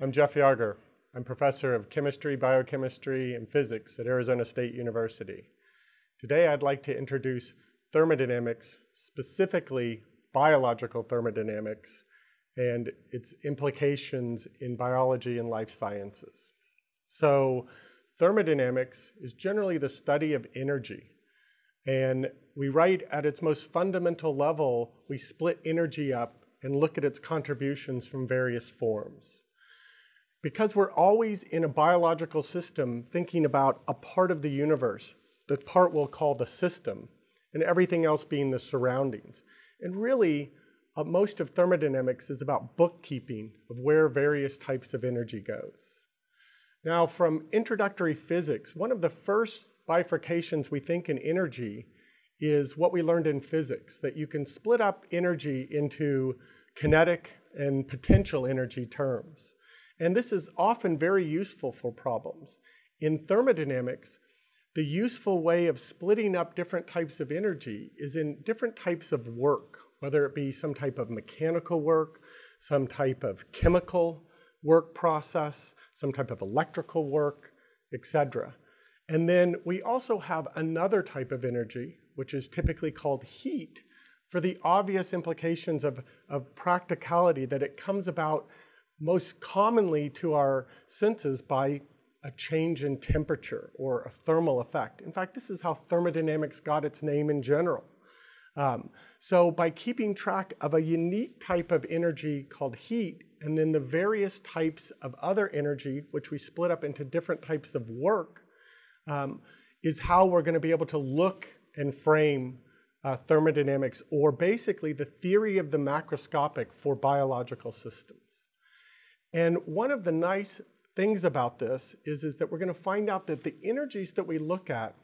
I'm Jeff Yarger. I'm professor of chemistry, biochemistry, and physics at Arizona State University. Today I'd like to introduce thermodynamics, specifically biological thermodynamics, and its implications in biology and life sciences. So thermodynamics is generally the study of energy. And we write at its most fundamental level, we split energy up and look at its contributions from various forms. Because we're always in a biological system thinking about a part of the universe, the part we'll call the system, and everything else being the surroundings. And really, uh, most of thermodynamics is about bookkeeping of where various types of energy goes. Now, from introductory physics, one of the first bifurcations we think in energy is what we learned in physics, that you can split up energy into kinetic and potential energy terms. And this is often very useful for problems. In thermodynamics, the useful way of splitting up different types of energy is in different types of work, whether it be some type of mechanical work, some type of chemical work process, some type of electrical work, etc. And then we also have another type of energy, which is typically called heat, for the obvious implications of, of practicality that it comes about most commonly to our senses by a change in temperature or a thermal effect. In fact, this is how thermodynamics got its name in general. Um, so by keeping track of a unique type of energy called heat, and then the various types of other energy, which we split up into different types of work, um, is how we're going to be able to look and frame uh, thermodynamics, or basically the theory of the macroscopic for biological systems. And one of the nice things about this is, is that we're going to find out that the energies that we look at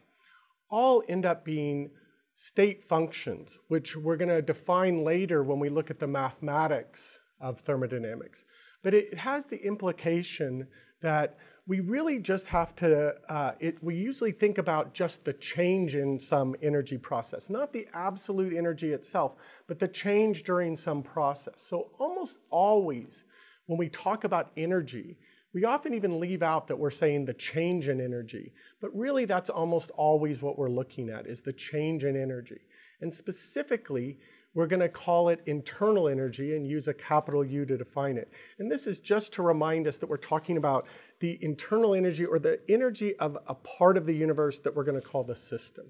all end up being state functions, which we're going to define later when we look at the mathematics of thermodynamics. But it, has the implication that we really just have to, uh, it, we usually think about just the change in some energy process, not the absolute energy itself, but the change during some process. So almost always when we talk about energy, we often even leave out that we're saying the change in energy, but really that's almost always what we're looking at is the change in energy. And specifically, we're going to call it internal energy and use a capital U to define it. And this is just to remind us that we're talking about the internal energy or the energy of a part of the universe that we're going to call the system.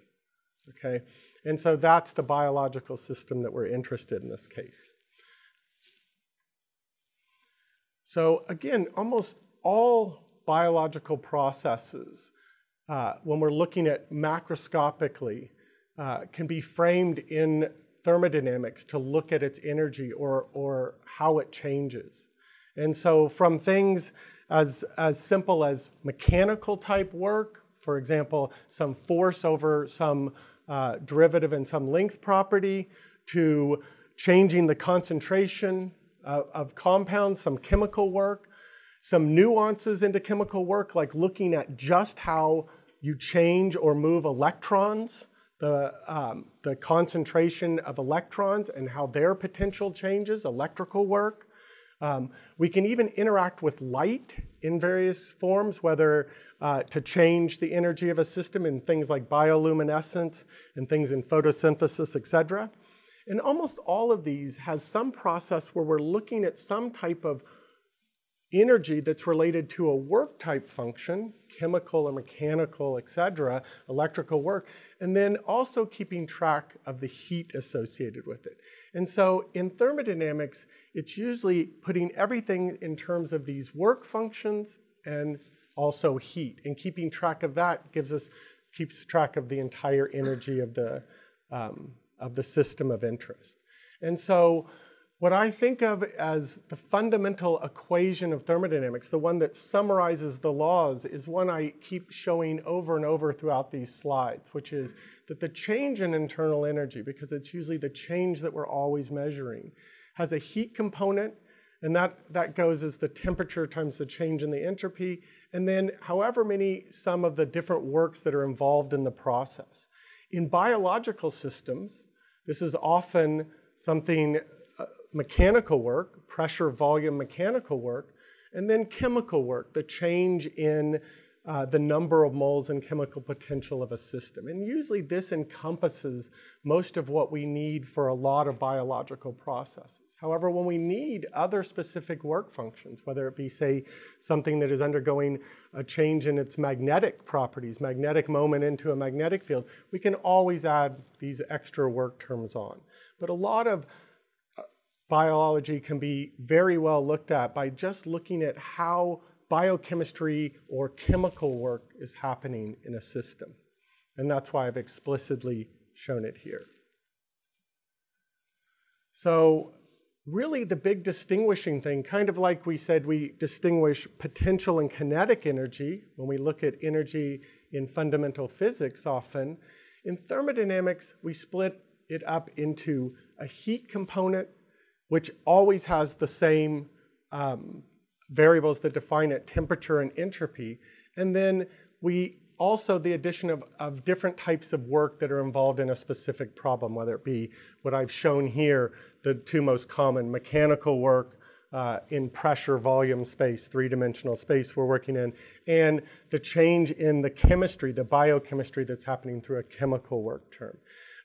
Okay? And so that's the biological system that we're interested in this case. So again, almost all biological processes, uh, when we're looking at macroscopically, uh, can be framed in thermodynamics to look at its energy or, or how it changes. And so from things as, as simple as mechanical type work, for example, some force over some uh, derivative and some length property, to changing the concentration of, compounds, some chemical work, some nuances into chemical work, like looking at just how you change or move electrons, the, um, the concentration of electrons and how their potential changes, electrical work. Um, we can even interact with light in various forms, whether uh, to change the energy of a system in things like bioluminescence and things in photosynthesis, et cetera. And almost all of these has some process where we're looking at some type of energy that's related to a work type function, chemical or mechanical, etc., electrical work, and then also keeping track of the heat associated with it. And so in thermodynamics, it's usually putting everything in terms of these work functions and also heat. And keeping track of that gives us, keeps track of the entire energy of the, um, of the system of interest. And so what I think of as the fundamental equation of thermodynamics, the one that summarizes the laws, is one I keep showing over and over throughout these slides, which is that the change in internal energy, because it's usually the change that we're always measuring, has a heat component, and that, that goes as the temperature times the change in the entropy, and then however many some of the different works that are involved in the process. In biological systems, this is often something uh, mechanical work, pressure volume mechanical work, And then chemical work, the change in uh, the number of moles and chemical potential of a system. And usually this encompasses most of what we need for a lot of biological processes. However, when we need other specific work functions, whether it be, say, something that is undergoing a change in its magnetic properties, magnetic moment into a magnetic field, we can always add these extra work terms on. But a lot of uh, biology can be very well looked at by just looking at how biochemistry or chemical work is happening in a system. And that's why I've explicitly shown it here. So really the big distinguishing thing, kind of like we said we distinguish potential and kinetic energy when we look at energy in fundamental physics often, in thermodynamics we split it up into a heat component, which always has the same um, variables that define it, temperature and entropy. And then we also the addition of, of different types of work that are involved in a specific problem, whether it be what I've shown here, the two most common, mechanical work uh, in pressure, volume, space, three-dimensional space we're working in, and the change in the chemistry, the biochemistry that's happening through a chemical work term.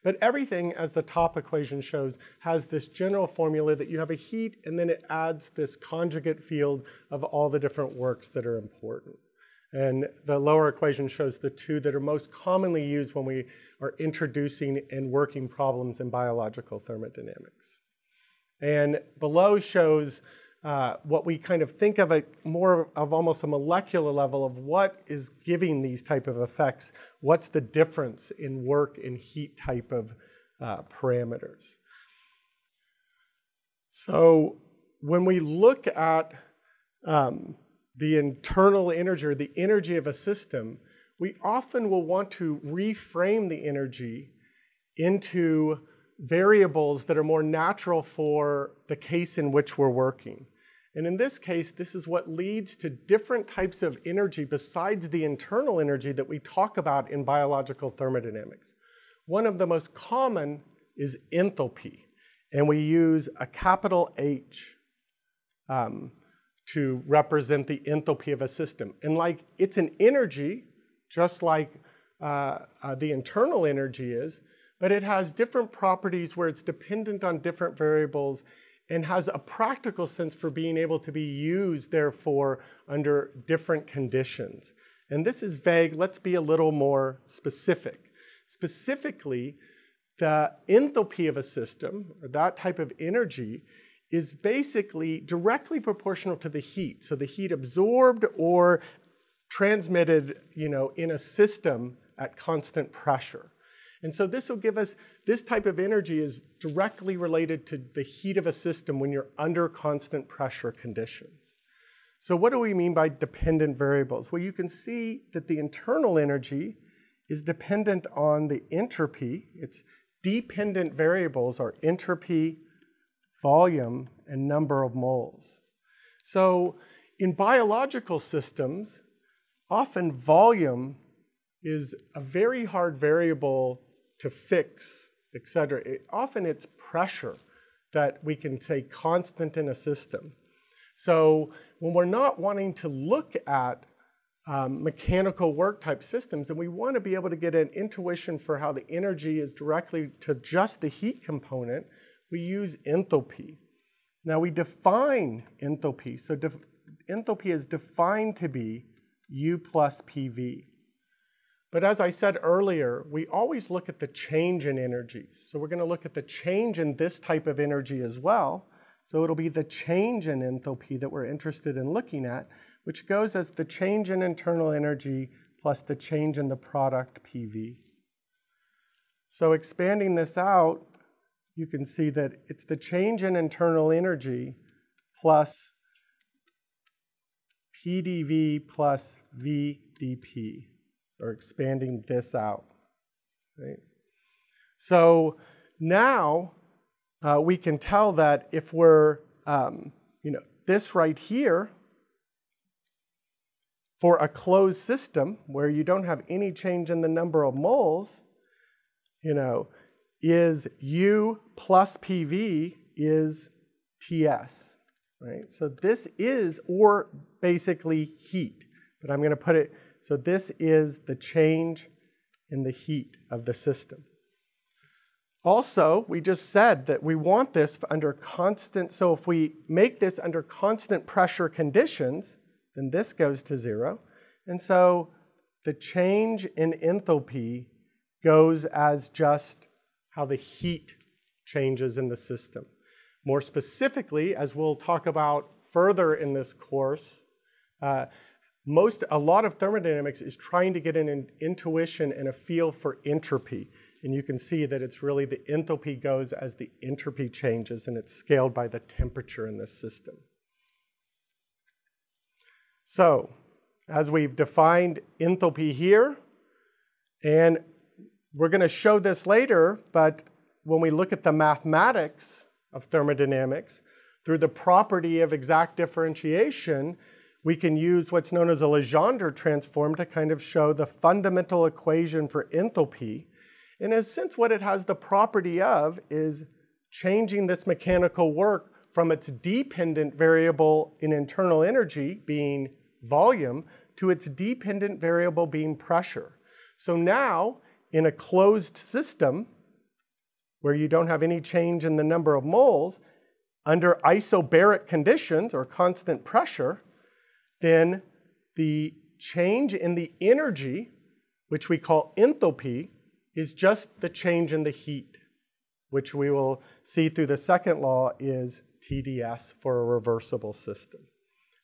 But everything, as the top equation shows, has this general formula that you have a heat and then it adds this conjugate field of all the different works that are important. And the lower equation shows the two that are most commonly used when we are introducing and working problems in biological thermodynamics. And below shows uh, what we kind of think of it more of almost a molecular level of what is giving these type of effects. What's the difference in work and heat type of uh, parameters? So when we look at um, the internal energy or the energy of a system, we often will want to reframe the energy into variables that are more natural for the case in which we're working. And in this case, this is what leads to different types of energy besides the internal energy that we talk about in biological thermodynamics. One of the most common is enthalpy, and we use a capital H um, to represent the enthalpy of a system. And like it's an energy, just like uh, uh, the internal energy is, but it has different properties where it's dependent on different variables and has a practical sense for being able to be used, therefore, under different conditions. And this is vague. Let's be a little more specific. Specifically, the enthalpy of a system, or that type of energy, is basically directly proportional to the heat. So the heat absorbed or transmitted, you know, in a system at constant pressure. And so this will give us, this type of energy is directly related to the heat of a system when you're under constant pressure conditions. So what do we mean by dependent variables? Well, you can see that the internal energy is dependent on the entropy. Its dependent variables are entropy, volume, and number of moles. So in biological systems, often volume is a very hard variable to fix, etc. It, often it's pressure that we can say constant in a system. So when we're not wanting to look at um, mechanical work type systems, and we want to be able to get an intuition for how the energy is directly to just the heat component, we use enthalpy. Now we define enthalpy. So def enthalpy is defined to be U plus PV. But as I said earlier, we always look at the change in energies. So we're going to look at the change in this type of energy as well. So it'll be the change in enthalpy that we're interested in looking at, which goes as the change in internal energy plus the change in the product PV. So expanding this out, you can see that it's the change in internal energy plus PDV plus VDP or expanding this out. Right? So now uh, we can tell that if we're, um, you know, this right here, for a closed system where you don't have any change in the number of moles, you know, is U plus PV is TS. right? So this is, or basically heat, but I'm going to put it, so this is the change in the heat of the system. Also, we just said that we want this under constant, so if we make this under constant pressure conditions, then this goes to zero. And so the change in enthalpy goes as just how the heat changes in the system. More specifically, as we'll talk about further in this course, uh, most, a lot of thermodynamics is trying to get an intuition and a feel for entropy. And you can see that it's really the enthalpy goes as the entropy changes and it's scaled by the temperature in this system. So, as we've defined enthalpy here, and we're going to show this later, but when we look at the mathematics of thermodynamics, through the property of exact differentiation, we can use what's known as a Legendre transform to kind of show the fundamental equation for enthalpy. In a sense, what it has the property of is changing this mechanical work from its dependent variable in internal energy, being volume, to its dependent variable being pressure. So now, in a closed system, where you don't have any change in the number of moles, under isobaric conditions or constant pressure, then the change in the energy, which we call enthalpy, is just the change in the heat, which we will see through the second law is TDS for a reversible system.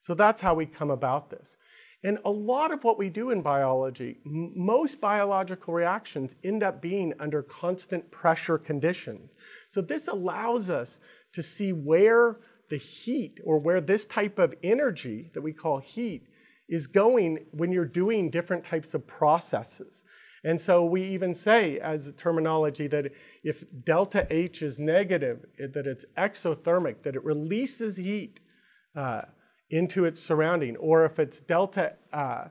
So that's how we come about this. And a lot of what we do in biology, most biological reactions end up being under constant pressure conditions. So this allows us to see where the heat or where this type of energy that we call heat is going when you're doing different types of processes. And so we even say as a terminology that if delta H is negative, that it's exothermic, that it releases heat. Uh, into its surrounding, or if it's delta uh,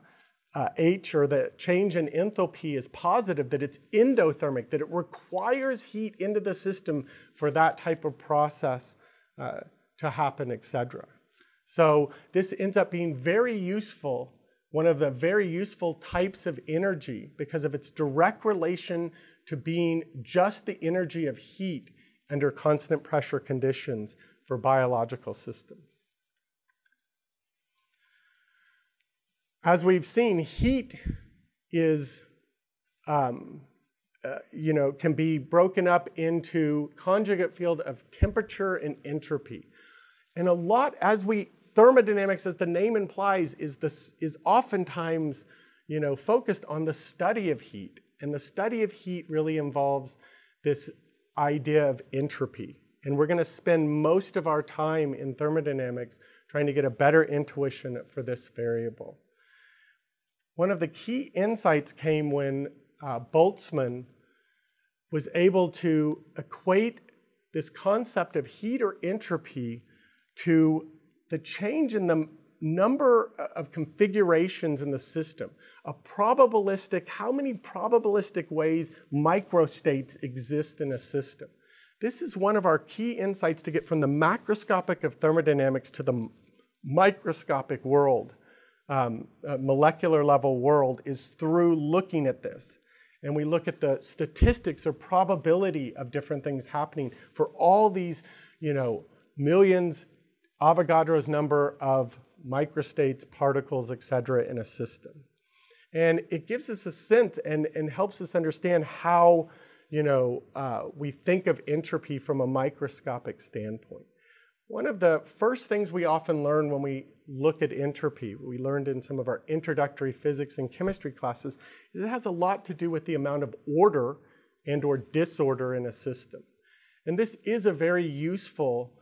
uh, H or the change in enthalpy is positive, that it's endothermic, that it requires heat into the system for that type of process uh, to happen, etc. So this ends up being very useful, one of the very useful types of energy because of its direct relation to being just the energy of heat under constant pressure conditions for biological systems. As we've seen, heat is, um, uh, you know, can be broken up into conjugate field of temperature and entropy. And a lot, as we, thermodynamics, as the name implies, is, this, is oftentimes, you know, focused on the study of heat. And the study of heat really involves this idea of entropy. And we're going to spend most of our time in thermodynamics trying to get a better intuition for this variable. One of the key insights came when uh, Boltzmann was able to equate this concept of heat or entropy to the change in the number of configurations in the system. A probabilistic, how many probabilistic ways microstates exist in a system. This is one of our key insights to get from the macroscopic of thermodynamics to the microscopic world um, molecular level world is through looking at this. And we look at the statistics or probability of different things happening for all these, you know, millions, Avogadro's number of microstates, particles, et cetera, in a system. And it gives us a sense and, and helps us understand how, you know, uh, we think of entropy from a microscopic standpoint. One of the first things we often learn when we look at entropy, we learned in some of our introductory physics and chemistry classes, is it has a lot to do with the amount of order and or disorder in a system. And this is a very useful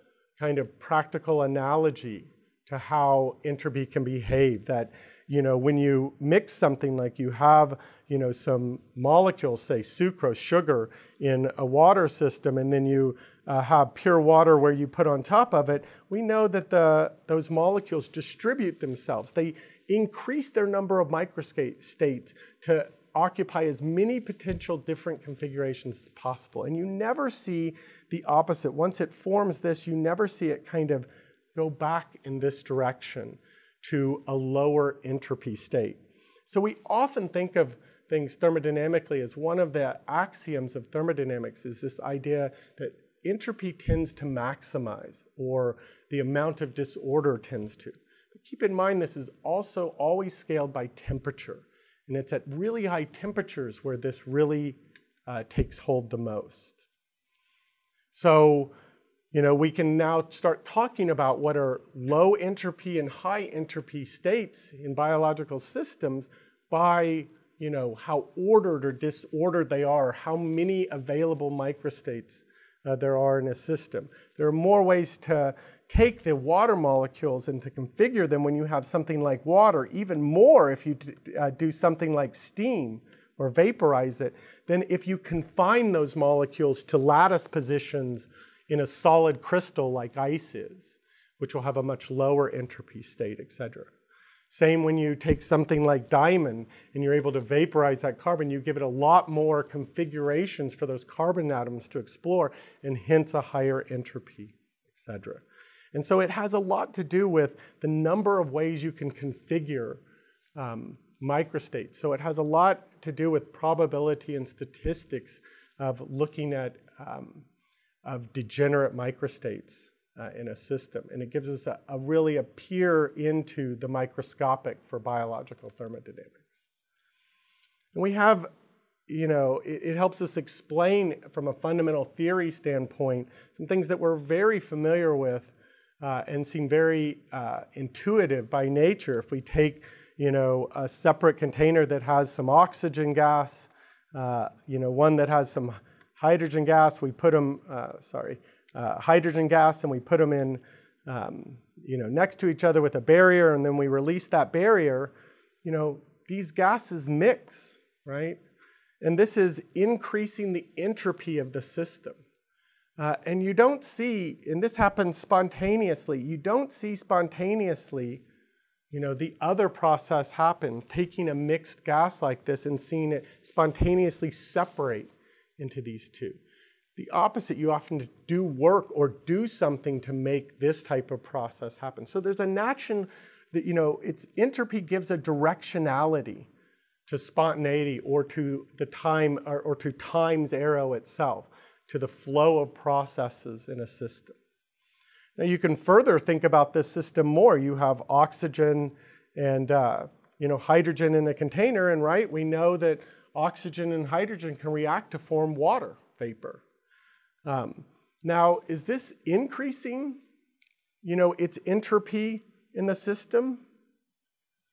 kind of practical analogy to how entropy can behave that you know when you mix something like you have you know some molecules say sucrose sugar in a water system and then you uh, have pure water where you put on top of it, we know that the, those molecules distribute themselves. They increase their number of microstates to occupy as many potential different configurations as possible. And you never see the opposite. Once it forms this, you never see it kind of go back in this direction to a lower entropy state. So we often think of things thermodynamically as one of the axioms of thermodynamics is this idea that entropy tends to maximize or the amount of disorder tends to. But keep in mind this is also always scaled by temperature. And it's at really high temperatures where this really uh, takes hold the most. So, you know, we can now start talking about what are low entropy and high entropy states in biological systems by, you know, how ordered or disordered they are, how many available microstates uh, there are in a system. There are more ways to take the water molecules and to configure them when you have something like water, even more if you uh, do something like steam or vaporize it, then if you confine those molecules to lattice positions in a solid crystal like ice is, which will have a much lower entropy state, etc. Same when you take something like diamond and you're able to vaporize that carbon, you give it a lot more configurations for those carbon atoms to explore and hence a higher entropy, etc. And so it has a lot to do with the number of ways you can configure um, microstates. So it has a lot to do with probability and statistics of looking at um, of degenerate microstates uh, in a system. And it gives us a, a, really a peer into the microscopic for biological thermodynamics. And we have, you know, it, it helps us explain from a fundamental theory standpoint some things that we're very familiar with uh, and seem very uh, intuitive by nature. If we take, you know, a separate container that has some oxygen gas, uh, you know, one that has some hydrogen gas, we put them, uh, sorry, uh, hydrogen gas and we put them in, um, you know, next to each other with a barrier and then we release that barrier, you know, these gases mix, right? And this is increasing the entropy of the system. Uh, and you don't see, and this happens spontaneously, you don't see spontaneously, you know, the other process happen, taking a mixed gas like this and seeing it spontaneously separate into these two. The opposite, you often do work or do something to make this type of process happen. So there's a natural that, you know, it's entropy gives a directionality to spontaneity or to the time or, or to time's arrow itself, to the flow of processes in a system. Now you can further think about this system more. You have oxygen and uh, you know hydrogen in a container, and right, we know that oxygen and hydrogen can react to form water vapor. Um, now, is this increasing, you know, its entropy in the system?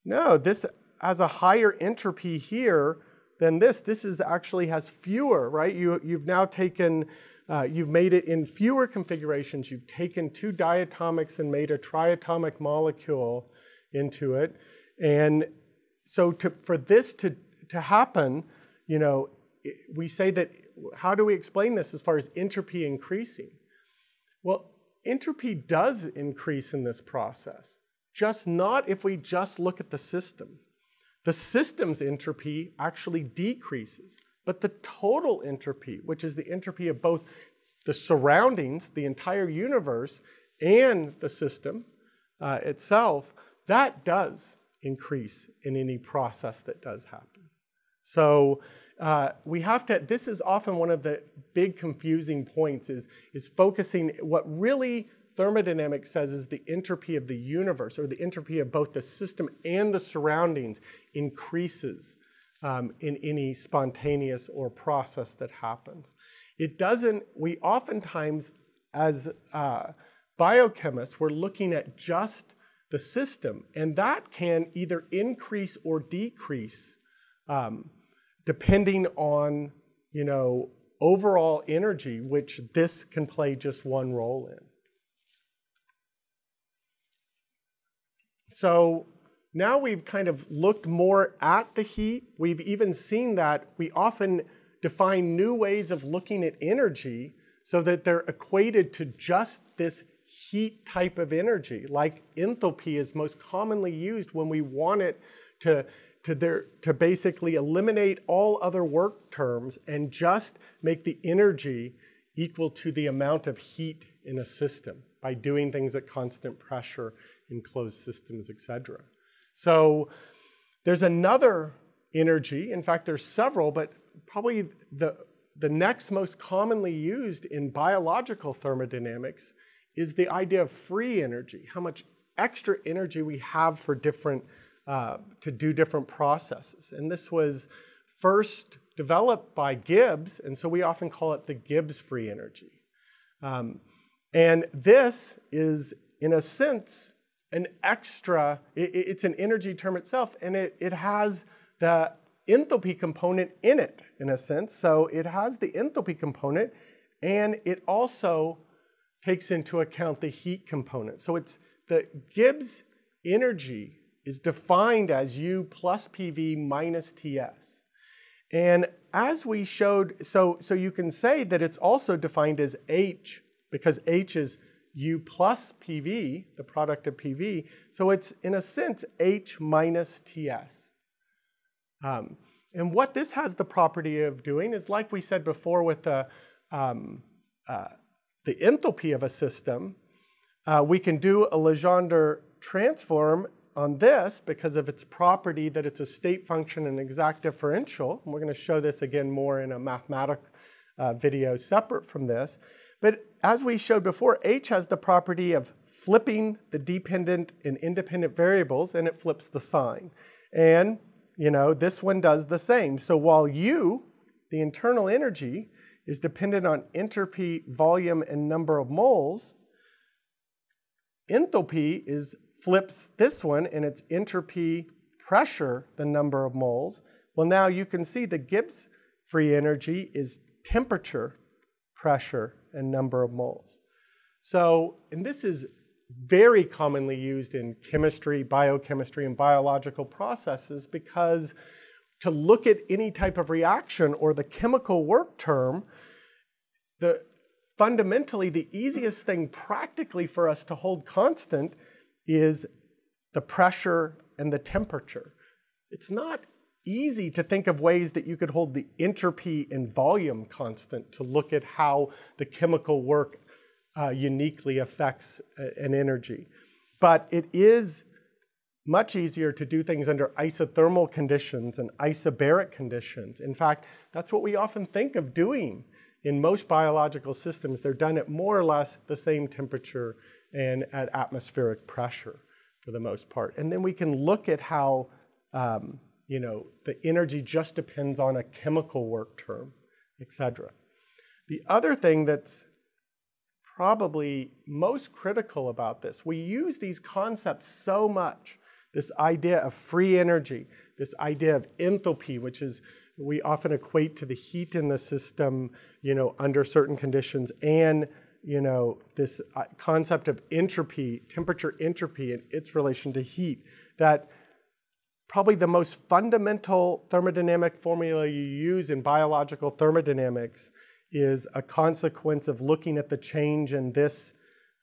No, this has a higher entropy here than this. This is actually has fewer, right? You, you've now taken, uh, you've made it in fewer configurations. You've taken two diatomics and made a triatomic molecule into it. And so to, for this to, to happen, you know, we say that how do we explain this as far as entropy increasing? Well, entropy does increase in this process, just not if we just look at the system. The system's entropy actually decreases, but the total entropy, which is the entropy of both the surroundings, the entire universe, and the system uh, itself, that does increase in any process that does happen. So uh, we have to, this is often one of the big confusing points is, is focusing, what really thermodynamics says is the entropy of the universe or the entropy of both the system and the surroundings increases um, in any spontaneous or process that happens. It doesn't, we oftentimes, as uh, biochemists, we're looking at just the system, and that can either increase or decrease um, depending on, you know, overall energy, which this can play just one role in. So now we've kind of looked more at the heat. We've even seen that we often define new ways of looking at energy so that they're equated to just this heat type of energy, like enthalpy is most commonly used when we want it to to, to basically eliminate all other work terms and just make the energy equal to the amount of heat in a system. by doing things at constant pressure in closed systems, etc. So there's another energy. In fact, there's several, but probably the, the next most commonly used in biological thermodynamics is the idea of free energy, how much extra energy we have for different, uh, to do different processes. And this was first developed by Gibbs, and so we often call it the Gibbs free energy. Um, and this is, in a sense, an extra, it, it's an energy term itself, and it, it has the enthalpy component in it, in a sense. So it has the enthalpy component, and it also takes into account the heat component. So it's the Gibbs energy is defined as U plus PV minus TS. And as we showed, so, so you can say that it's also defined as H because H is U plus PV, the product of PV. So it's, in a sense, H minus TS. Um, and what this has the property of doing is, like we said before with the, um, uh, the enthalpy of a system, uh, we can do a Legendre transform on this because of its property that it's a state function and exact differential. And we're going to show this again more in a mathematical uh, video separate from this. But as we showed before, H has the property of flipping the dependent and independent variables, and it flips the sign. And, you know, this one does the same. So while U, the internal energy, is dependent on entropy, volume, and number of moles, enthalpy is flips this one, and it's entropy, pressure, the number of moles. Well, now you can see the Gibbs free energy is temperature, pressure, and number of moles. So, and this is very commonly used in chemistry, biochemistry, and biological processes because to look at any type of reaction or the chemical work term, the, fundamentally the easiest thing practically for us to hold constant is the pressure and the temperature. It's not easy to think of ways that you could hold the entropy and volume constant to look at how the chemical work uh, uniquely affects uh, an energy. But it is much easier to do things under isothermal conditions and isobaric conditions. In fact, that's what we often think of doing in most biological systems. They're done at more or less the same temperature and at atmospheric pressure for the most part. And then we can look at how um, you know, the energy just depends on a chemical work term, etc. The other thing that's probably most critical about this, we use these concepts so much, this idea of free energy, this idea of enthalpy, which is we often equate to the heat in the system, you know, under certain conditions, and you know, this uh, concept of entropy, temperature entropy, and its relation to heat, that probably the most fundamental thermodynamic formula you use in biological thermodynamics is a consequence of looking at the change in this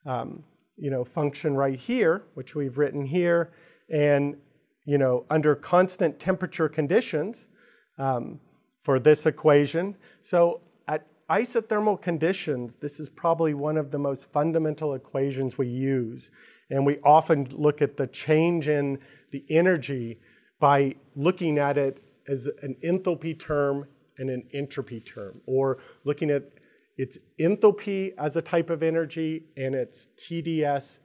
um, you know, function right here, which we've written here, and you know, under constant temperature conditions um, for this equation. So at isothermal conditions, this is probably one of the most fundamental equations we use. And we often look at the change in the energy by looking at it as an enthalpy term and an entropy term, or looking at its enthalpy as a type of energy and its TDS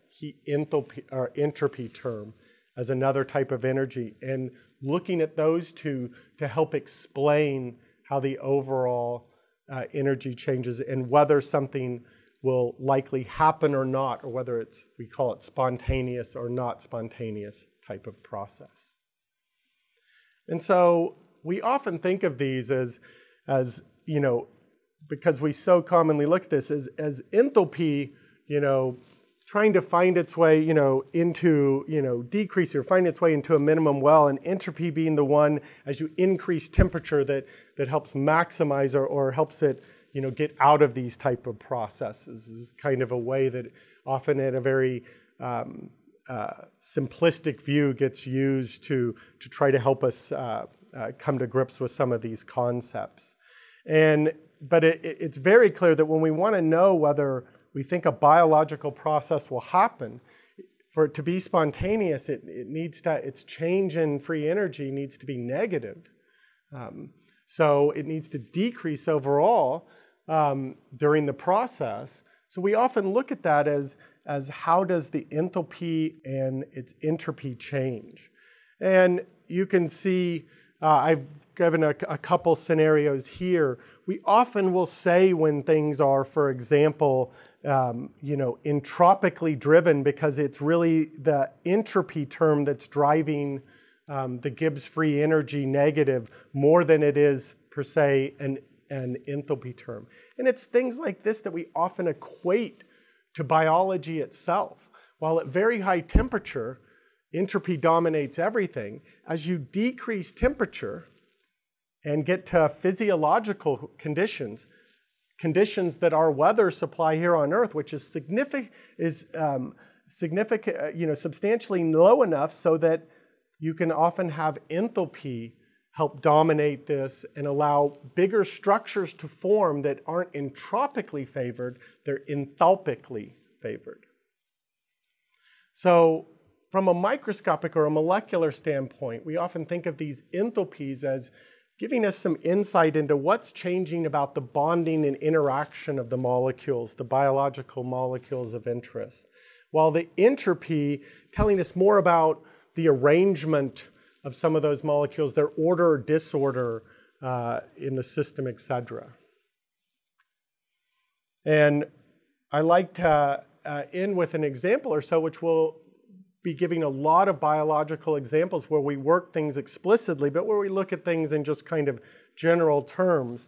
enthalpy or entropy term as another type of energy, and looking at those two to help explain how the overall uh, energy changes and whether something will likely happen or not, or whether it's we call it spontaneous or not spontaneous type of process. And so we often think of these as, as you know, because we so commonly look at this as, as enthalpy, you know, trying to find its way, you know, into, you know, decrease or find its way into a minimum well, and entropy being the one as you increase temperature that, that helps maximize or, or helps it, you know, get out of these type of processes. This is kind of a way that often in a very um, uh, simplistic view gets used to, to try to help us uh, uh, come to grips with some of these concepts. And, but it, it's very clear that when we want to know whether we think a biological process will happen, for it to be spontaneous, it, it needs to, its change in free energy needs to be negative. Um, so it needs to decrease overall um, during the process. So we often look at that as, as how does the enthalpy and its entropy change. And you can see, uh, I've given a, a couple scenarios here. We often will say when things are, for example, um, you know, entropically driven because it's really the entropy term that's driving um, the Gibbs free energy negative more than it is per se an, an enthalpy term. And it's things like this that we often equate to biology itself. While at very high temperature, entropy dominates everything, as you decrease temperature and get to physiological conditions, conditions that our weather supply here on Earth, which is significant, is um, significant, uh, you know, substantially low enough so that you can often have enthalpy help dominate this and allow bigger structures to form that aren't entropically favored, they're enthalpically favored. So from a microscopic or a molecular standpoint, we often think of these enthalpies as giving us some insight into what's changing about the bonding and interaction of the molecules, the biological molecules of interest. While the entropy telling us more about the arrangement of some of those molecules, their order or disorder uh, in the system, etc. And I like to uh, end with an example or so, which will be giving a lot of biological examples where we work things explicitly, but where we look at things in just kind of general terms.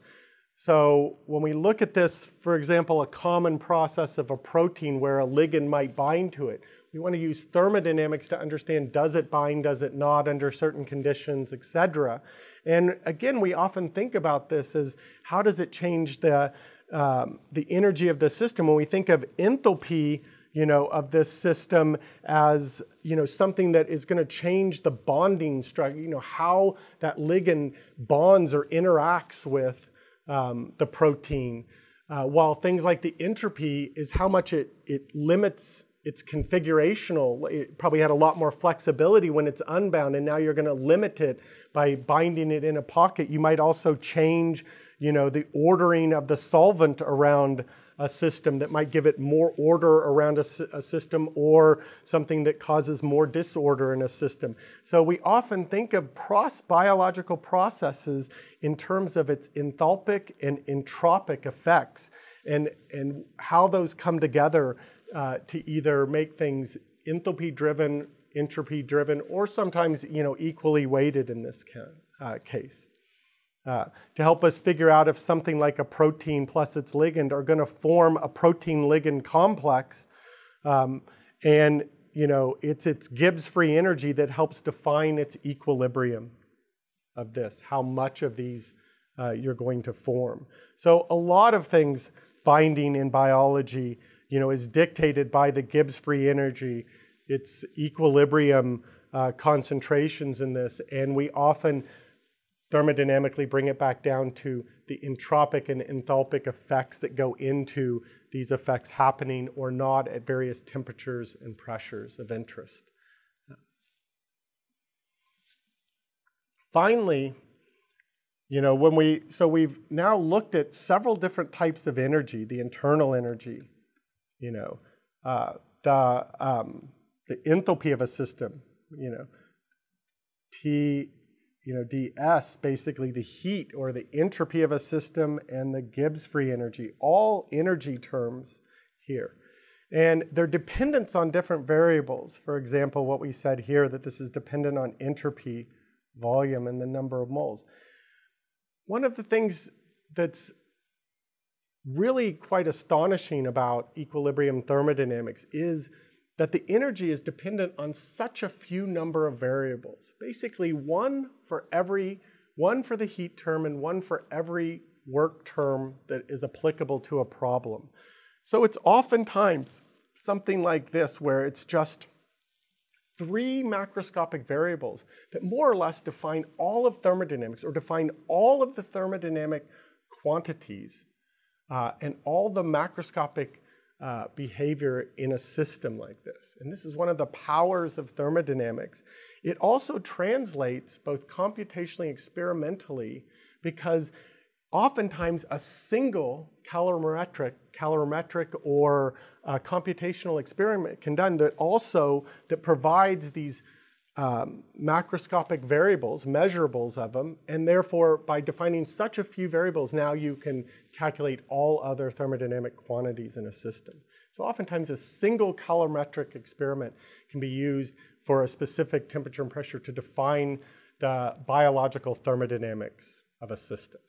So when we look at this, for example, a common process of a protein where a ligand might bind to it, we want to use thermodynamics to understand does it bind, does it not under certain conditions, et cetera. And again, we often think about this as how does it change the, um, the energy of the system? When we think of enthalpy, you know, of this system as, you know, something that is going to change the bonding structure, you know, how that ligand bonds or interacts with um, the protein. Uh, while things like the entropy is how much it, it limits its configurational. It probably had a lot more flexibility when it's unbound, and now you're going to limit it by binding it in a pocket. You might also change, you know, the ordering of the solvent around a system that might give it more order around a, a, system or something that causes more disorder in a system. So we often think of pros biological processes in terms of its enthalpic and entropic effects and, and how those come together uh, to either make things enthalpy driven, entropy driven, or sometimes you know, equally weighted in this uh, case uh, to help us figure out if something like a protein plus its ligand are going to form a protein ligand complex. Um, and you know, it's its Gibbs free energy that helps define its equilibrium of this, how much of these uh, you're going to form. So a lot of things binding in biology, you know, is dictated by the Gibbs free energy, its equilibrium uh, concentrations in this, and we often thermodynamically bring it back down to the entropic and enthalpic effects that go into these effects happening or not at various temperatures and pressures of interest. Finally, you know, when we, so we've now looked at several different types of energy, the internal energy, you know, uh, the, um, the enthalpy of a system, you know, T you know, ds, basically the heat or the entropy of a system and the Gibbs free energy, all energy terms here. And their dependence on different variables. For example, what we said here, that this is dependent on entropy, volume, and the number of moles. One of the things that's really quite astonishing about equilibrium thermodynamics is that the energy is dependent on such a few number of variables. Basically one for every, one for the heat term and one for every work term that is applicable to a problem. So it's oftentimes something like this where it's just three macroscopic variables that more or less define all of thermodynamics or define all of the thermodynamic quantities uh, and all the macroscopic uh, behavior in a system like this. And this is one of the powers of thermodynamics. It also translates both computationally and experimentally because oftentimes a single calorimetric, calorimetric or uh, computational experiment can done that also that provides these um, macroscopic variables, measurables of them, and therefore by defining such a few variables, now you can calculate all other thermodynamic quantities in a system. So oftentimes a single calorimetric experiment can be used for a specific temperature and pressure to define the biological thermodynamics of a system.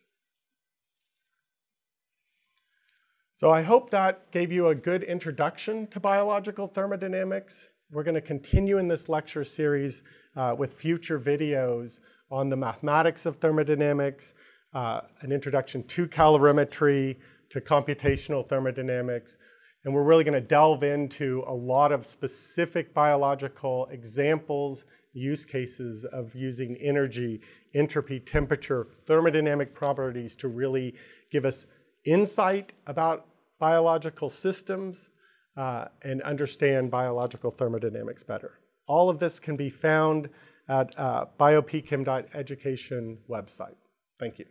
So I hope that gave you a good introduction to biological thermodynamics. We're going to continue in this lecture series uh, with future videos on the mathematics of thermodynamics, uh, an introduction to calorimetry, to computational thermodynamics, and we're really going to delve into a lot of specific biological examples, use cases of using energy, entropy, temperature, thermodynamic properties to really give us insight about biological systems uh, and understand biological thermodynamics better. All of this can be found at uh, biopchem.education website. Thank you.